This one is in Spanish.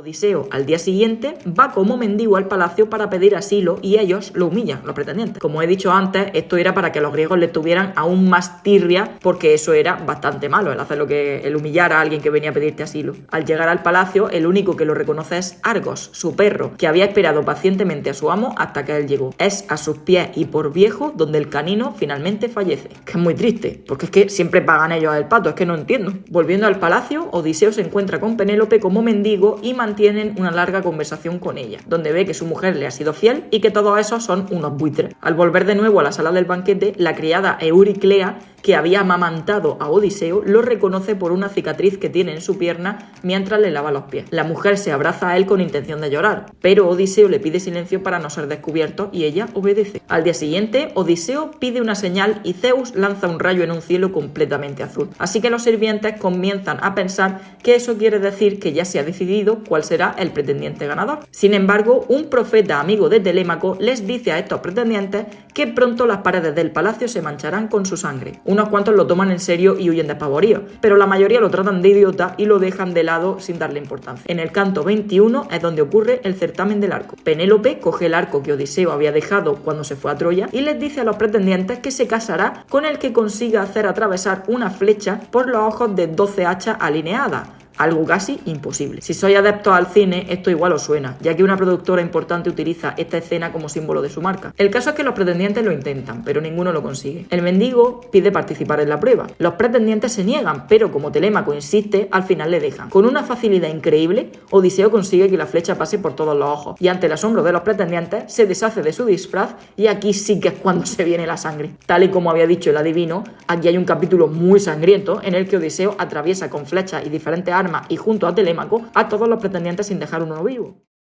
Odiseo, al día siguiente, va como mendigo al palacio para pedir asilo y ellos lo humillan, los pretendientes. Como he dicho antes, esto era para que los griegos le tuvieran aún más tirria, porque eso era bastante malo, el hacer lo que el humillar a alguien que venía a pedirte asilo. Al llegar al palacio, el único que lo reconoce es Argos, su perro, que había esperado pacientemente a su amo hasta que él llegó. Es a sus pies y por viejo donde el canino finalmente fallece. Que es muy triste, porque es que siempre pagan ellos el pato, es que no entiendo. Volviendo al palacio, Odiseo se encuentra con Penélope como mendigo y mantienen una larga conversación con ella, donde ve que su mujer le ha sido fiel y que todos esos son unos buitres. Al volver de nuevo a la sala del banquete, la criada Euriclea que había amamantado a Odiseo, lo reconoce por una cicatriz que tiene en su pierna mientras le lava los pies. La mujer se abraza a él con intención de llorar, pero Odiseo le pide silencio para no ser descubierto y ella obedece. Al día siguiente, Odiseo pide una señal y Zeus lanza un rayo en un cielo completamente azul. Así que los sirvientes comienzan a pensar que eso quiere decir que ya se ha decidido cuál será el pretendiente ganador. Sin embargo, un profeta amigo de Telémaco les dice a estos pretendientes que pronto las paredes del palacio se mancharán con su sangre. Unos cuantos lo toman en serio y huyen despavoridos, pero la mayoría lo tratan de idiota y lo dejan de lado sin darle importancia. En el canto 21 es donde ocurre el certamen del arco. Penélope coge el arco que Odiseo había dejado cuando se fue a Troya y les dice a los pretendientes que se casará con el que consiga hacer atravesar una flecha por los ojos de 12 hachas alineadas algo casi imposible. Si sois adeptos al cine, esto igual os suena, ya que una productora importante utiliza esta escena como símbolo de su marca. El caso es que los pretendientes lo intentan, pero ninguno lo consigue. El mendigo pide participar en la prueba. Los pretendientes se niegan, pero como Telémaco insiste, al final le dejan. Con una facilidad increíble, Odiseo consigue que la flecha pase por todos los ojos, y ante el asombro de los pretendientes, se deshace de su disfraz, y aquí sí que es cuando se viene la sangre. Tal y como había dicho el adivino, aquí hay un capítulo muy sangriento en el que Odiseo atraviesa con flechas y diferentes y junto a Telémaco a todos los pretendientes sin dejar uno vivo.